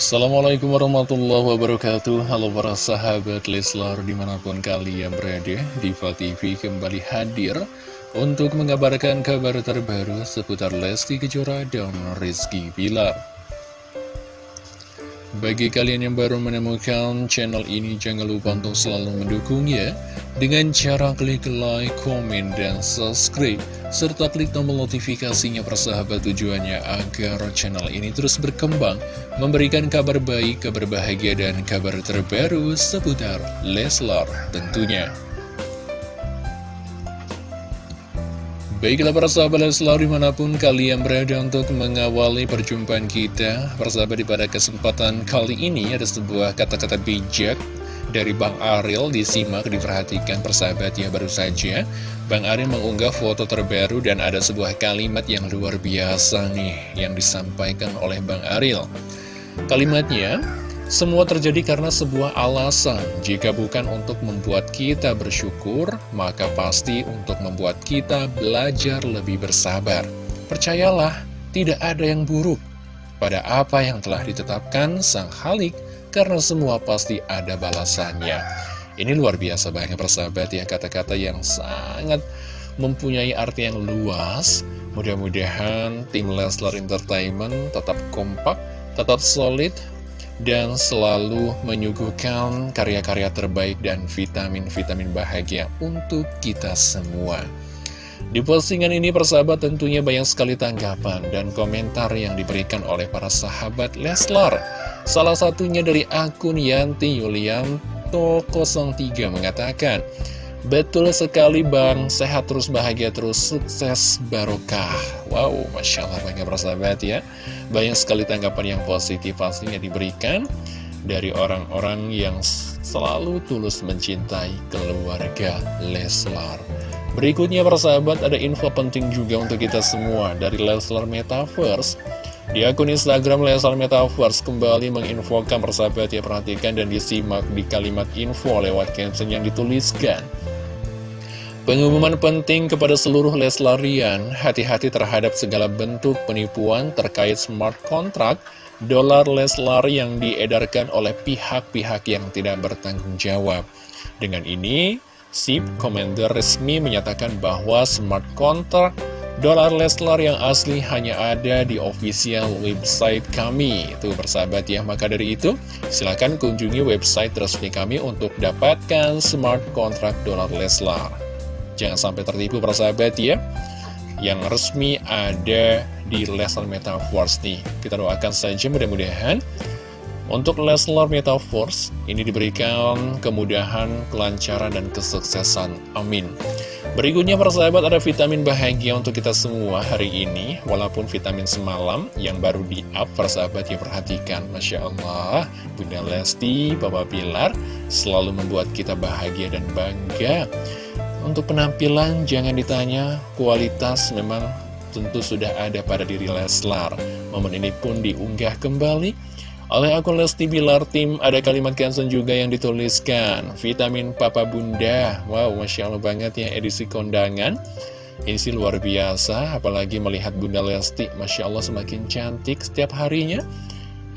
Assalamualaikum warahmatullahi wabarakatuh. Halo para sahabat Leslar di mana pun kalian berada Diva TV kembali hadir Untuk mengabarkan kabar terbaru seputar Lesti Kejora dan Rizky Bilar. Bagi kalian yang baru menemukan channel ini, jangan lupa untuk selalu mendukungnya dengan cara klik like, komen, dan subscribe, serta klik tombol notifikasinya persahabat tujuannya agar channel ini terus berkembang, memberikan kabar baik, kabar bahagia, dan kabar terbaru seputar Leslar tentunya. Baiklah para sahabat selalu di mana pun kalian berada untuk mengawali perjumpaan kita Persahabat di pada kesempatan kali ini ada sebuah kata-kata bijak dari Bang Ariel disimak diperhatikan persahabat ya baru saja Bang Ariel mengunggah foto terbaru dan ada sebuah kalimat yang luar biasa nih yang disampaikan oleh Bang Ariel Kalimatnya semua terjadi karena sebuah alasan. Jika bukan untuk membuat kita bersyukur, maka pasti untuk membuat kita belajar lebih bersabar. Percayalah, tidak ada yang buruk pada apa yang telah ditetapkan Sang Halik, karena semua pasti ada balasannya. Ini luar biasa banyak persahabat ya, kata-kata yang sangat mempunyai arti yang luas. Mudah-mudahan tim Leslar Entertainment tetap kompak, tetap solid, dan selalu menyuguhkan karya-karya terbaik dan vitamin-vitamin bahagia untuk kita semua. Di postingan ini persahabat tentunya banyak sekali tanggapan dan komentar yang diberikan oleh para sahabat Leslar. Salah satunya dari akun Yanti Yulianto 03 mengatakan, Betul sekali Bang, sehat terus bahagia terus, sukses barokah. Wow, Masya Allah banyak persahabat ya. Banyak sekali tanggapan yang positif pastinya diberikan dari orang-orang yang selalu tulus mencintai keluarga Leslar. Berikutnya persahabat ada info penting juga untuk kita semua dari Leslar Metaverse. Di akun Instagram Leslar Metaverse kembali menginfokan persahabat ya perhatikan dan disimak di kalimat info lewat caption yang dituliskan. Pengumuman penting kepada seluruh Leslarian, hati-hati terhadap segala bentuk penipuan terkait smart contract dolar Leslar yang diedarkan oleh pihak-pihak yang tidak bertanggung jawab. Dengan ini, SIP Commander resmi menyatakan bahwa smart contract dolar Leslar yang asli hanya ada di official website kami. Itu persahabat ya, maka dari itu silahkan kunjungi website resmi kami untuk dapatkan smart contract dolar Leslar. Jangan sampai tertipu para sahabat ya Yang resmi ada di Leslar Metaverse nih Kita doakan saja mudah-mudahan Untuk Leslar Metaverse Ini diberikan kemudahan, kelancaran, dan kesuksesan. Amin. Berikutnya persahabat ada vitamin bahagia untuk kita semua hari ini. Walaupun vitamin semalam yang baru di up persahabat ya perhatikan. Masya Allah Bunda Lesti, Bapak Pilar Selalu membuat kita bahagia dan bangga. Untuk penampilan jangan ditanya, kualitas memang tentu sudah ada pada diri Leslar. Momen ini pun diunggah kembali oleh akun Lesti Bilar Tim. Ada kalimat caption juga yang dituliskan, Vitamin Papa Bunda. Wow, Masya Allah banget ya edisi kondangan. Ini luar biasa, apalagi melihat Bunda Lesti, Masya Allah semakin cantik setiap harinya.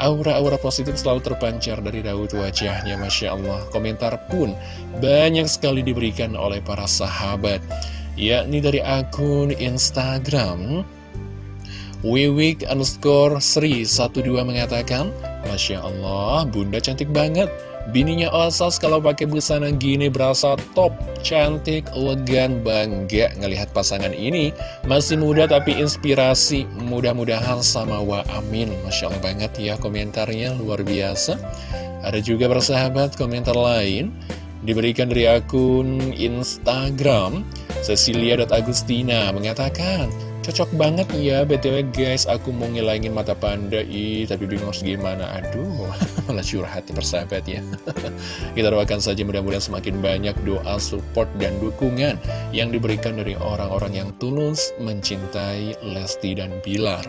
Aura-aura positif selalu terpancar dari raut wajahnya, Masya Allah. Komentar pun banyak sekali diberikan oleh para sahabat, yakni dari akun Instagram. Wiwik underscore Sri 12 mengatakan, Masya Allah, bunda cantik banget. Bininya Osas kalau pakai busana gini berasa top, cantik, elegan, bangga ngelihat pasangan ini. Masih muda tapi inspirasi, mudah-mudahan sama wa amin. Masya Allah banget ya komentarnya, luar biasa. Ada juga persahabat komentar lain, diberikan dari akun Instagram, Cecilia.agustina mengatakan, Cocok banget ya BTW guys Aku mau ngilangin mata panda Ih. Tapi bingung harus gimana. Aduh malah curhat persahabat ya. Kita doakan saja mudah-mudahan semakin banyak doa support dan dukungan Yang diberikan dari orang-orang yang tulus Mencintai Lesti dan Bilar.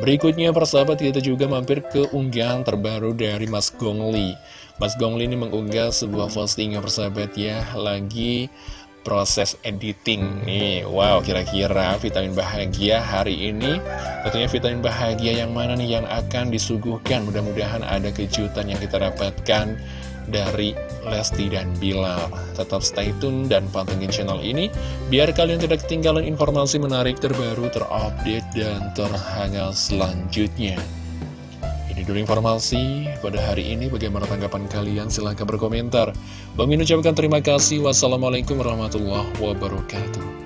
Berikutnya persahabat kita juga mampir ke unggahan terbaru dari Mas Gongli. Mas Gongli ini mengunggah sebuah postingan persahabat ya Lagi proses editing nih. Wow kira-kira vitamin bahagia hari ini? Tentunya vitamin bahagia yang mana nih yang akan disuguhkan? Mudah-mudahan ada kejutan yang kita dapatkan dari Lesti dan Bilar. Tetap stay tune dan pantengin channel ini Biar kalian tidak ketinggalan informasi menarik terbaru, terupdate, dan terhangat selanjutnya ini informasi pada hari ini. Bagaimana tanggapan kalian? Silahkan berkomentar. Bang Min ucapkan terima kasih. Wassalamualaikum warahmatullahi wabarakatuh.